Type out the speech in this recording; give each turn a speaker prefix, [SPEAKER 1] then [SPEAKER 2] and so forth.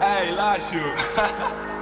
[SPEAKER 1] Ei, Lacho!